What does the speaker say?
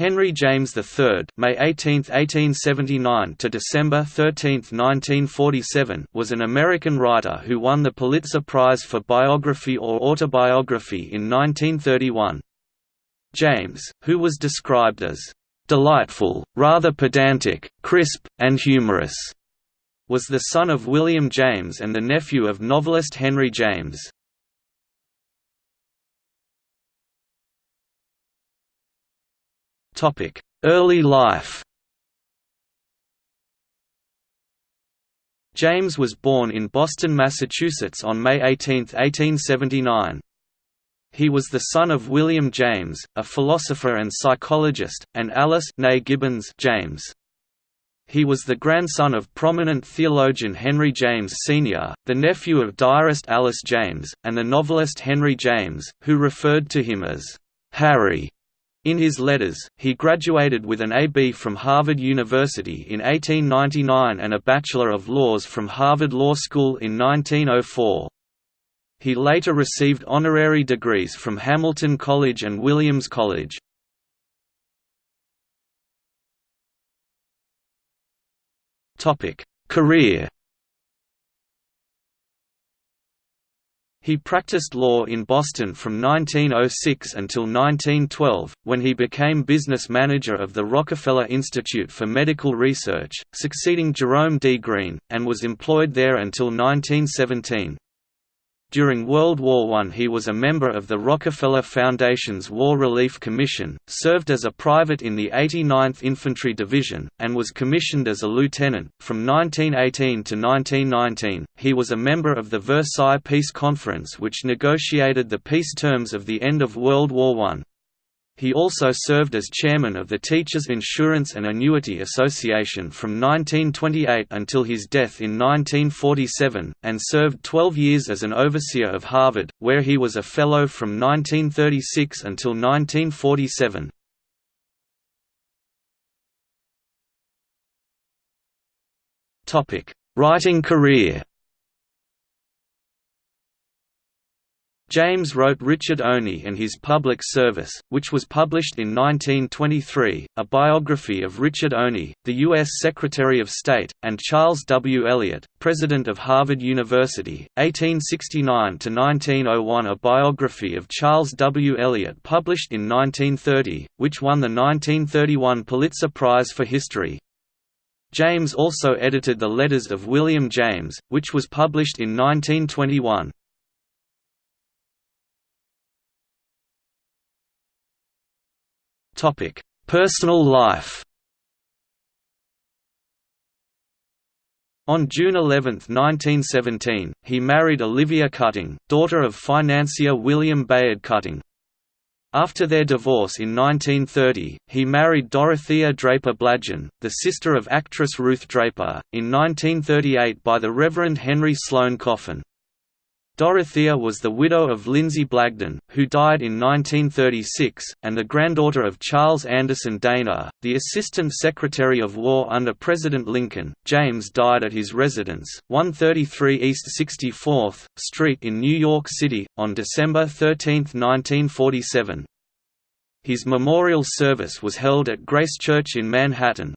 Henry James III May 18, 1879 to December 13, 1947 was an American writer who won the Pulitzer Prize for Biography or Autobiography in 1931. James, who was described as "...delightful, rather pedantic, crisp, and humorous," was the son of William James and the nephew of novelist Henry James. Early life James was born in Boston, Massachusetts on May 18, 1879. He was the son of William James, a philosopher and psychologist, and Alice Gibbens James. He was the grandson of prominent theologian Henry James Sr., the nephew of diarist Alice James, and the novelist Henry James, who referred to him as Harry. In his letters, he graduated with an A.B. from Harvard University in 1899 and a Bachelor of Laws from Harvard Law School in 1904. He later received honorary degrees from Hamilton College and Williams College. Career He practiced law in Boston from 1906 until 1912, when he became business manager of the Rockefeller Institute for Medical Research, succeeding Jerome D. Greene, and was employed there until 1917. During World War I he was a member of the Rockefeller Foundation's War Relief Commission, served as a private in the 89th Infantry Division, and was commissioned as a lieutenant. From 1918 to 1919, he was a member of the Versailles Peace Conference which negotiated the peace terms of the end of World War I. He also served as chairman of the Teachers Insurance and Annuity Association from 1928 until his death in 1947, and served 12 years as an overseer of Harvard, where he was a fellow from 1936 until 1947. Writing career James wrote Richard Olney and His Public Service, which was published in 1923, a biography of Richard Olney, the U.S. Secretary of State, and Charles W. Eliot, President of Harvard University, 1869–1901 a biography of Charles W. Eliot published in 1930, which won the 1931 Pulitzer Prize for History. James also edited The Letters of William James, which was published in 1921. Personal life On June 11, 1917, he married Olivia Cutting, daughter of financier William Bayard Cutting. After their divorce in 1930, he married Dorothea Draper Blagden, the sister of actress Ruth Draper, in 1938 by the Reverend Henry Sloane Coffin. Dorothea was the widow of Linzee Blagden, who died in 1936, and the granddaughter of Charles Anderson Dana, the Assistant Secretary of War under President Lincoln. James died at his residence, 133 East 64th Street in New York City, on December 13, 1947. His memorial service was held at Grace Church in Manhattan,